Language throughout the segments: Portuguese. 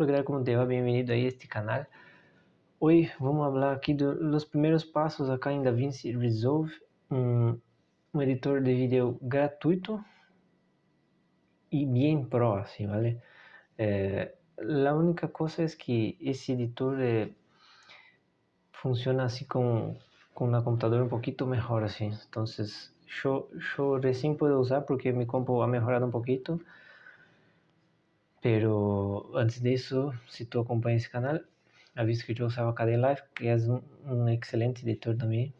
Hola, ¿qué tal? ¿Cómo te va? Bienvenido a este canal. Hoy vamos a hablar aquí de los primeros pasos acá DaVinci Resolve, un editor de vídeo gratuito y bien pro, así, ¿vale? Eh, única cosa es que ese editor eh, funciona así con, con una computadora un poquito mejor, así. Entonces, yo, yo recién puedo usar porque mi compu ha mejorado un poquito pero antes de eso, si tú acompañas ese canal, has visto que yo usaba Kdenlive, que es un, un, excelente editor también.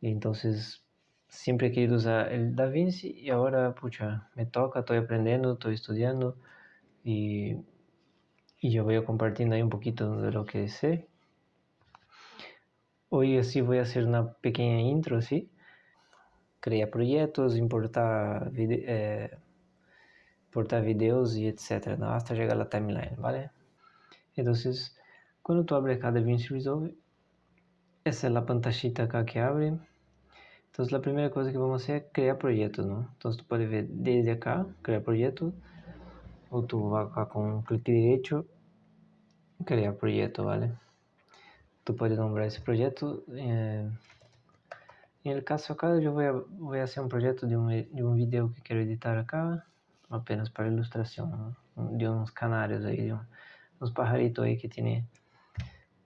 Entonces, siempre he querido usar el DaVinci y ahora, pucha, me toca, estoy aprendiendo, estoy estudiando y, y yo voy compartiendo ahí un de lo que sé. Hoy así voy a hacer una pequeña intro, ¿sí? Crear proyectos, importar eh, exportar videos y etcétera, ¿no? hasta llegar a la timeline, ¿vale? Entonces, cuando tú abres cada DaVinci Resolve, esa es la pantallita acá que abre. Entonces, la primera cosa que vamos a hacer es crear proyectos, ¿no? Entonces, tú puedes ver desde acá, crear proyecto, o tú vas acá con un clic derecho, crear proyecto, ¿vale? Tú puedes nombrar ese proyecto. Eh, caso a, voy a hacer un proyecto de un, de que quiero editar acá apenas para ilustración, de unos canarios ahí, de unos pajaritos ahí que tiene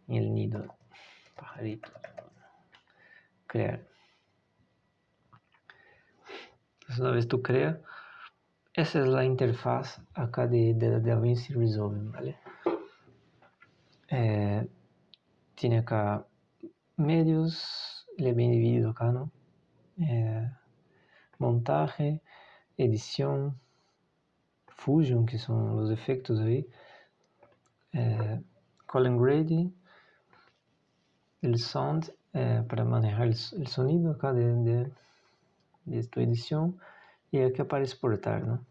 en el nido. Pajarito. Crear. Entonces una vez tú creas, esa es la interfaz acá de, de DaVinci Resolve, ¿vale? Eh, tiene acá medios, le bien dividido acá, ¿no? Eh, montaje, edición, Fusion, que son los efectos ahí, eh, Colin Grady, el sound eh, para manejar el, el, sonido acá de, de, de, edición y aquí aparece exportar, ¿no?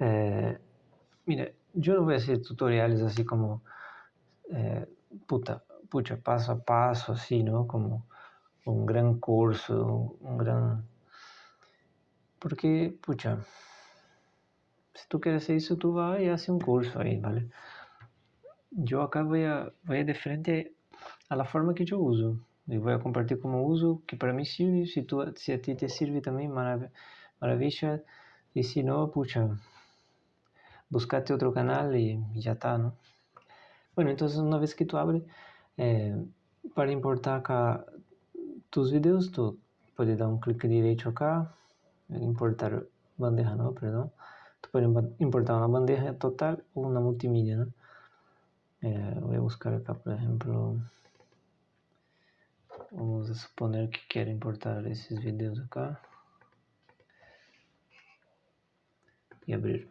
Eh, mira, yo no voy a hacer tutoriales así como, eh, puta, pucha, paso a paso, así, ¿no? Como un gran curso, un gran... Porque, pucha, si tú quieres hacer eso, tú vas y haces un curso ahí, ¿vale? Yo acá voy a, voy a de frente a la forma que yo uso. Y voy a compartir como uso, que para mí sirve. Si, tú, si a ti te sirve también, marav maravilla. Y si no, pucha, buscate otro canal y, y, ya está, ¿no? Bueno, entonces una vez que tú abres, eh, para importar acá tus videos, tú puedes dar un clic derecho acá, importar bandeja, no, perdón puede importar una bandeja total o una multimedia, ¿no? Eh, voy a buscar acá, por ejemplo, vamos a suponer que quiero importar esos videos acá y abrir.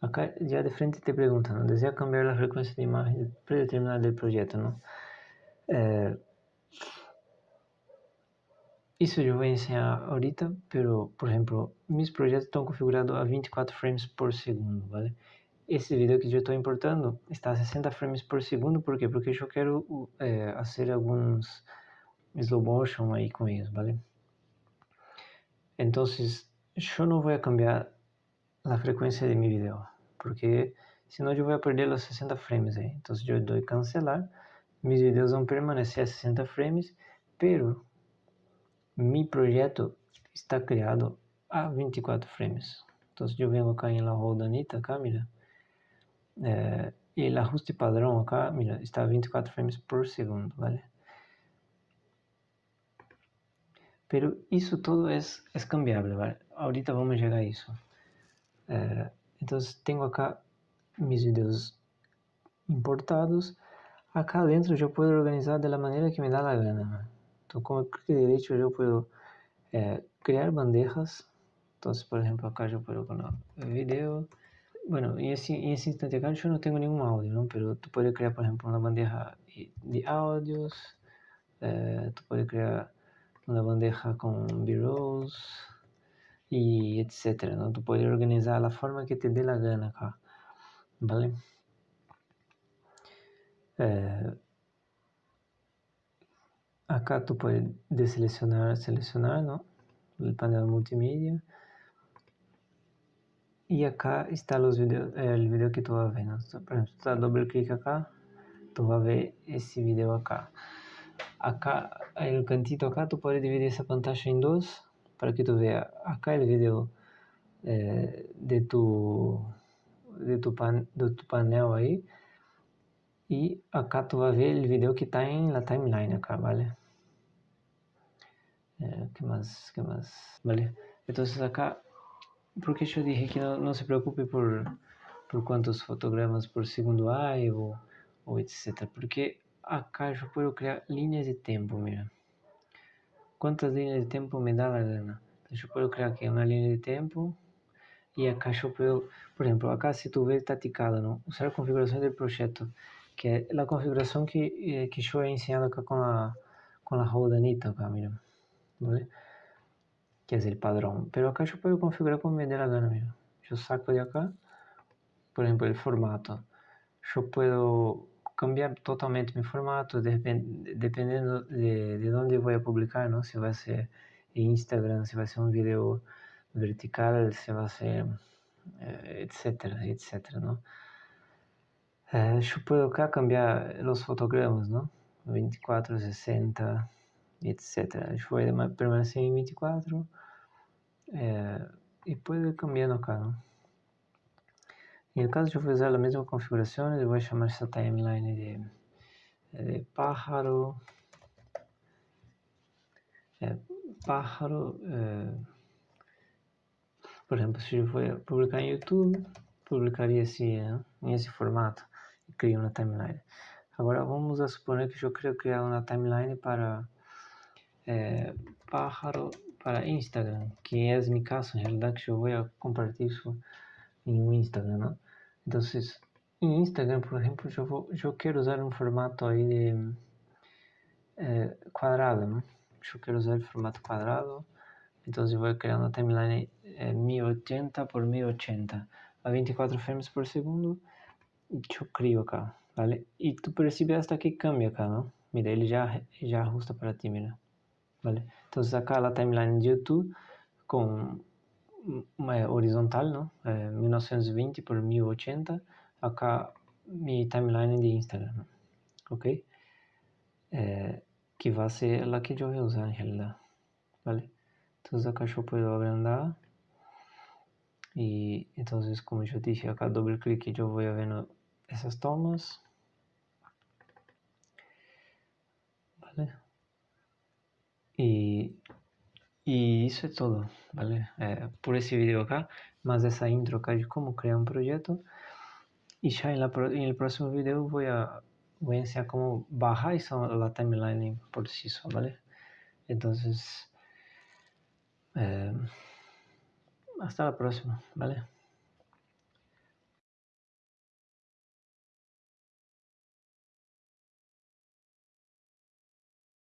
Acá ya de frente te preguntan, ¿desea cambiar la frecuencia de imagen predeterminada del proyecto? ¿no? Eh, isso eu vou ensinar ahorita, pero, por exemplo, meus projetos estão configurados a 24 frames por segundo, ¿vale? Esse vídeo que eu estou importando está a 60 frames por segundo, por quê? Porque eu quero é, fazer alguns slow motion aí com isso, ¿vale? Então, eu não vou cambiar a frequência de meu vídeo, porque senão eu vou perder os 60 frames aí. Então, eu dou cancelar, meus vídeos vão permanecer a 60 frames, pero mi proyecto está creado a 24 frames. Entonces yo vengo acá en la roldanita, acá, mira. Eh, y el ajuste padrón acá, mira, está a 24 frames por segundo, ¿vale? Pero eso todo es, es cambiable, ¿vale? Ahorita vamos a llegar a eso. Eh, entonces tengo acá mis videos importados. Acá adentro yo puedo organizar de la que me da la gana. Então, com o clic derecho eu posso é, criar bandejas. Então, por exemplo, acá eu posso colocar vídeo. Bueno, en ese, en instante acá yo no tengo ningún audio, ¿no? Pero tú puedes crear, por ejemplo, una bandeja de audios. Eh, tú puedes crear una bandeja con B-rolls y etcétera, ¿no? Tú puedes organizar la forma que te dé la gana ¿vale? Eh, Acá tú puedes deseleccionar, seleccionar, ¿no? El panel multimedia. y acá está los videos, el video que tú vas a ver. ¿no? Por ejemplo, tú das doble clic acá, tú vas a ver ese video acá. Acá, el cantito acá, tú puedes dividir esa pantalla en dos para que tú veas acá el video eh, de, tu, de, tu pan, de tu panel ahí y acá tú vas a ver el video que está en la timeline acá, ¿vale? Eh, ¿Qué más? ¿Qué más? ¿Vale? Entonces acá porque yo dije que no se preocupe por, por cuántos fotogramas por segundo hay o, o etc. Porque acá yo puedo crear líneas de tiempo, mira. ¿Cuántas líneas de tiempo me da la gana? Entonces yo puedo crear aquí una línea de tiempo y acá yo puedo, por ejemplo, acá si tú ves está ticado, ¿no? Usar la configuración del proyecto, que la configuración que, eh, que yo he enseñado acá con la, con la rodanita acá, mira. ¿Vale? que es el padrón. Pero acá yo puedo configurar como me dé la gana, mira. Yo saco de acá, por ejemplo, el formato. Yo puedo cambiar totalmente mi formato dependiendo de, de dónde voy a publicar, ¿no? Si va a ser en Instagram, si va a ser un video vertical, si va a ser, eh, etcétera, etcétera, ¿no? Eh, yo puedo acá cambiar los fotogramas, ¿no? 24, 60, etcétera. Yo voy a permanecer en 24 eh, y puede ir cambiando ¿no? Caso voy a usar la misma configuración, le voy a llamar esta timeline de, de pájaro, eh, pájaro, eh, por ejemplo, si yo voy a publicar en YouTube, publicaría así, ¿no? en ese formato crio una timeline. Agora vamos a suponer que eu quero criar uma timeline para é, pájaro para Instagram, que é mi caso, en realidad que yo voy a compartir eso en Instagram, ¿no? Entonces, en Instagram, por ejemplo, yo, vou, yo quiero usar un formato ahí de eh, cuadrado, ¿no? Yo quiero usar el formato cuadrado, entonces voy a crear una timeline eh, 1080 por 1080 a 24 frames por segundo y yo crio acá, ¿vale? Y tú percibes hasta que cambia acá, ¿no? Mira, ele já, já ajusta para ti, mira. ¿vale? Entonces acá la timeline de YouTube con horizontal, ¿no? Eh, 1920 por 1080, acá mi timeline de Instagram, ¿ok? Eh, que va a ser la que voy a usar realidad, ¿vale? Entonces acá yo puedo agrandar y entonces como yo dije acá y yo voy a ver esas tomas, ¿vale? Y, y eso es todo, ¿vale? Eh, por ese video acá, más esa intro acá de cómo crear un proyecto. Y ya en, la, en el próximo video voy a, voy a enseñar cómo bajar esa, la timeline por sí sola, ¿vale? Entonces, eh, hasta la próxima, ¿vale?